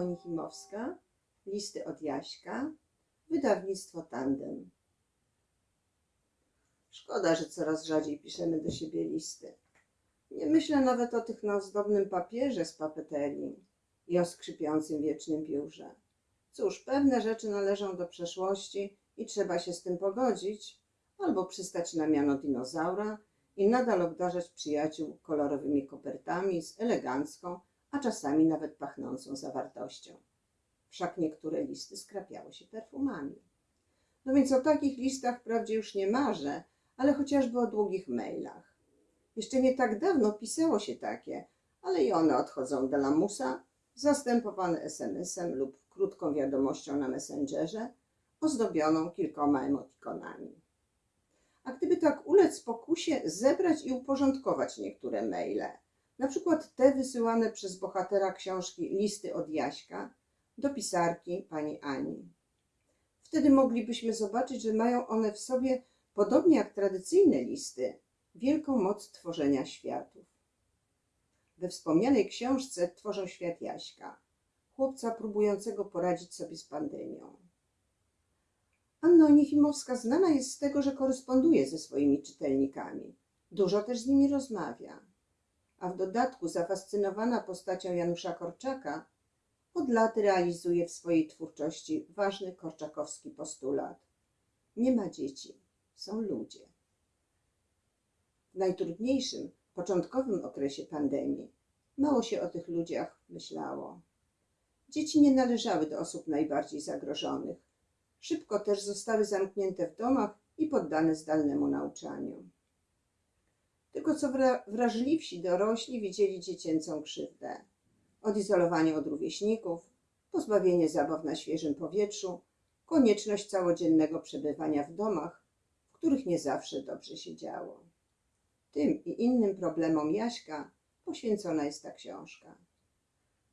Niefimowska, listy od Jaśka, wydawnictwo Tandem. Szkoda, że coraz rzadziej piszemy do siebie listy. Nie myślę nawet o tych na ozdobnym papierze z papeterii i o skrzypiącym wiecznym piórze. Cóż, pewne rzeczy należą do przeszłości i trzeba się z tym pogodzić, albo przystać na miano dinozaura i nadal obdarzać przyjaciół kolorowymi kopertami z elegancką, a czasami nawet pachnącą zawartością. Wszak niektóre listy skrapiały się perfumami. No więc o takich listach wprawdzie już nie marzę, ale chociażby o długich mailach. Jeszcze nie tak dawno pisało się takie, ale i one odchodzą do lamusa, zastępowane SMS-em lub krótką wiadomością na Messengerze, ozdobioną kilkoma emotikonami. A gdyby tak ulec pokusie zebrać i uporządkować niektóre maile, na przykład te wysyłane przez bohatera książki Listy od Jaśka do pisarki pani Ani. Wtedy moglibyśmy zobaczyć, że mają one w sobie, podobnie jak tradycyjne listy, wielką moc tworzenia światów. We wspomnianej książce tworzą świat Jaśka, chłopca próbującego poradzić sobie z pandemią. Anna Onifimowska znana jest z tego, że koresponduje ze swoimi czytelnikami. Dużo też z nimi rozmawia. A w dodatku zafascynowana postacią Janusza Korczaka od lat realizuje w swojej twórczości ważny korczakowski postulat. Nie ma dzieci, są ludzie. W najtrudniejszym, początkowym okresie pandemii mało się o tych ludziach myślało. Dzieci nie należały do osób najbardziej zagrożonych. Szybko też zostały zamknięte w domach i poddane zdalnemu nauczaniu. Tylko co wra- wrażliwsi dorośli widzieli dziecięcą krzywdę. Odizolowanie od rówieśników, pozbawienie zabaw na świeżym powietrzu, konieczność całodziennego przebywania w domach, w których nie zawsze dobrze się działo. Tym i innym problemom Jaśka poświęcona jest ta książka.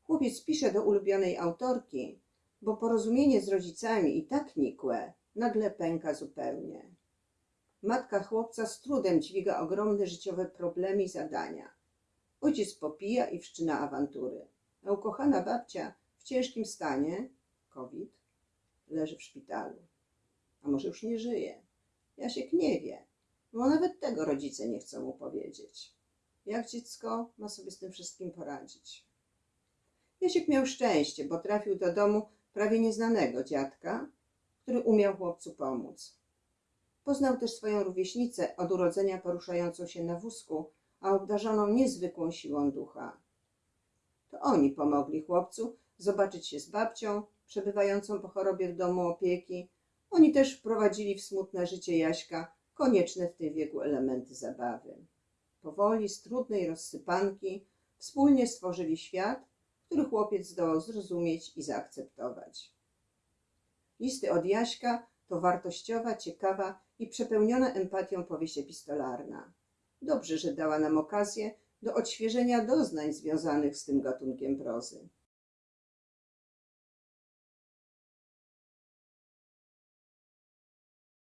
Chłopiec pisze do ulubionej autorki, bo porozumienie z rodzicami i tak nikłe nagle pęka zupełnie. Matka chłopca z trudem dźwiga ogromne życiowe problemy i zadania. Ojciec popija i wszczyna awantury. A ukochana babcia w ciężkim stanie, COVID, leży w szpitalu. A może już nie żyje. Jasiek nie wie, bo nawet tego rodzice nie chcą mu powiedzieć. Jak dziecko ma sobie z tym wszystkim poradzić? Jasiek miał szczęście, bo trafił do domu prawie nieznanego dziadka, który umiał chłopcu pomóc. Poznał też swoją rówieśnicę od urodzenia poruszającą się na wózku, a obdarzoną niezwykłą siłą ducha. To oni pomogli chłopcu zobaczyć się z babcią, przebywającą po chorobie w domu opieki. Oni też wprowadzili w smutne życie Jaśka konieczne w tym wieku elementy zabawy. Powoli, z trudnej rozsypanki, wspólnie stworzyli świat, który chłopiec zdołał zrozumieć i zaakceptować. Listy od Jaśka to wartościowa, ciekawa i przepełniona empatią powieść epistolarna. Dobrze, że dała nam okazję do odświeżenia doznań związanych z tym gatunkiem prozy.